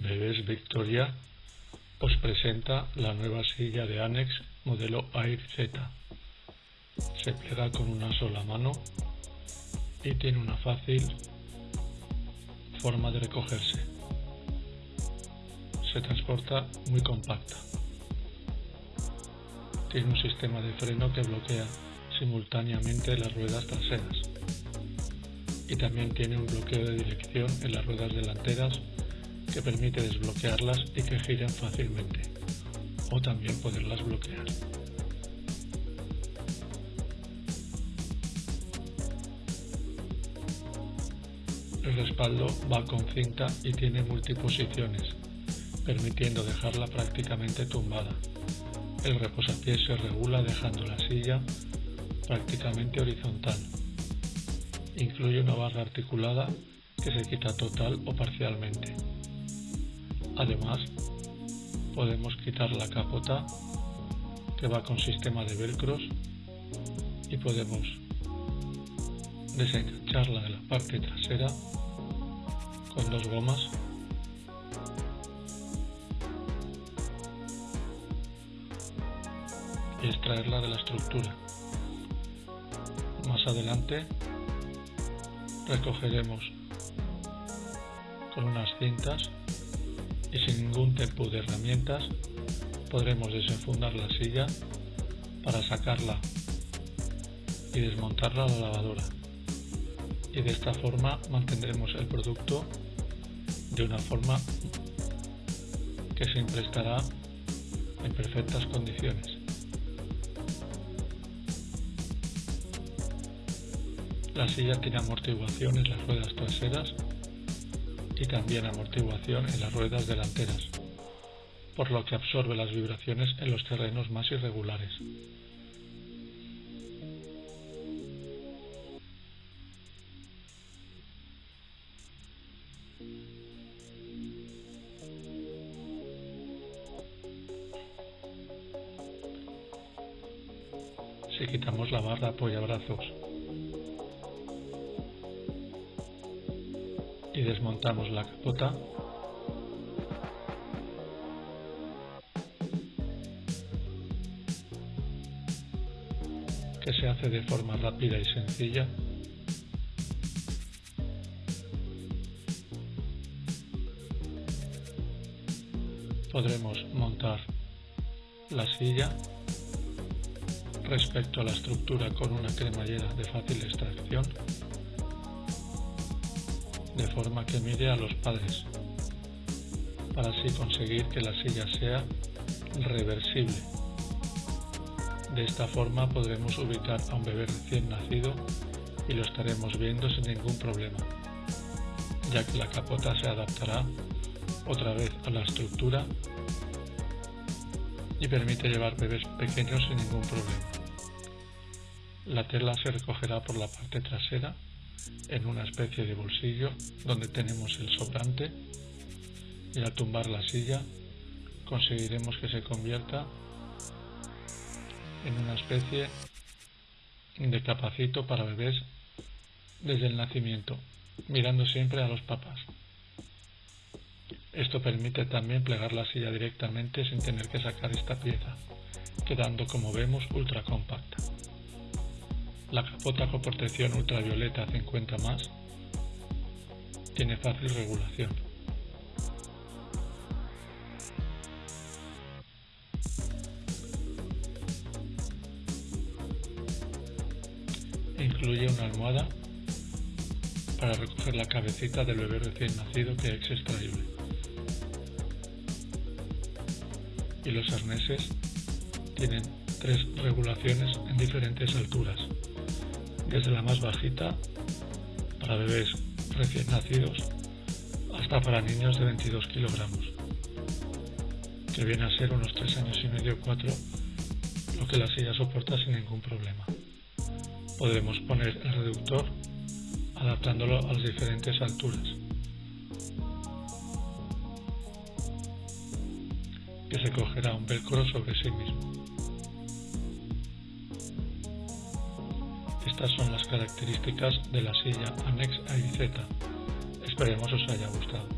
Bebés Victoria os presenta la nueva silla de Anex modelo Air Z. Se plega con una sola mano y tiene una fácil forma de recogerse. Se transporta muy compacta. Tiene un sistema de freno que bloquea simultáneamente las ruedas traseras y también tiene un bloqueo de dirección en las ruedas delanteras que permite desbloquearlas y que giren fácilmente o también poderlas bloquear. El respaldo va con cinta y tiene multiposiciones, permitiendo dejarla prácticamente tumbada. El reposapiés se regula dejando la silla prácticamente horizontal. Incluye una barra articulada que se quita total o parcialmente. Además, podemos quitar la capota que va con sistema de velcros y podemos desengancharla de la parte trasera con dos gomas y extraerla de la estructura. Más adelante recogeremos con unas cintas y sin ningún tipo de herramientas podremos desenfundar la silla para sacarla y desmontarla a la lavadora y de esta forma mantendremos el producto de una forma que siempre estará en perfectas condiciones. La silla tiene amortiguación en las ruedas traseras y también amortiguación en las ruedas delanteras, por lo que absorbe las vibraciones en los terrenos más irregulares. Si quitamos la barra apoyabrazos y desmontamos la capota, que se hace de forma rápida y sencilla, podremos montar la silla respecto a la estructura con una cremallera de fácil extracción de forma que mire a los padres para así conseguir que la silla sea reversible. De esta forma podremos ubicar a un bebé recién nacido y lo estaremos viendo sin ningún problema, ya que la capota se adaptará otra vez a la estructura y permite llevar bebés pequeños sin ningún problema. La tela se recogerá por la parte trasera en una especie de bolsillo donde tenemos el sobrante y al tumbar la silla conseguiremos que se convierta en una especie de capacito para bebés desde el nacimiento, mirando siempre a los papás. Esto permite también plegar la silla directamente sin tener que sacar esta pieza, quedando como vemos ultra compacta. La capota con protección ultravioleta 50 más tiene fácil regulación. Incluye una almohada para recoger la cabecita del bebé recién nacido que es extraíble. Y los arneses tienen tres regulaciones en diferentes alturas desde la más bajita para bebés recién nacidos hasta para niños de 22 kilogramos, que viene a ser unos 3 años y medio 4, lo que la silla soporta sin ningún problema. Podremos poner el reductor adaptándolo a las diferentes alturas. que se cogerá un velcro sobre sí mismo. Estas son las características de la silla Anex AIZ. Esperemos os haya gustado.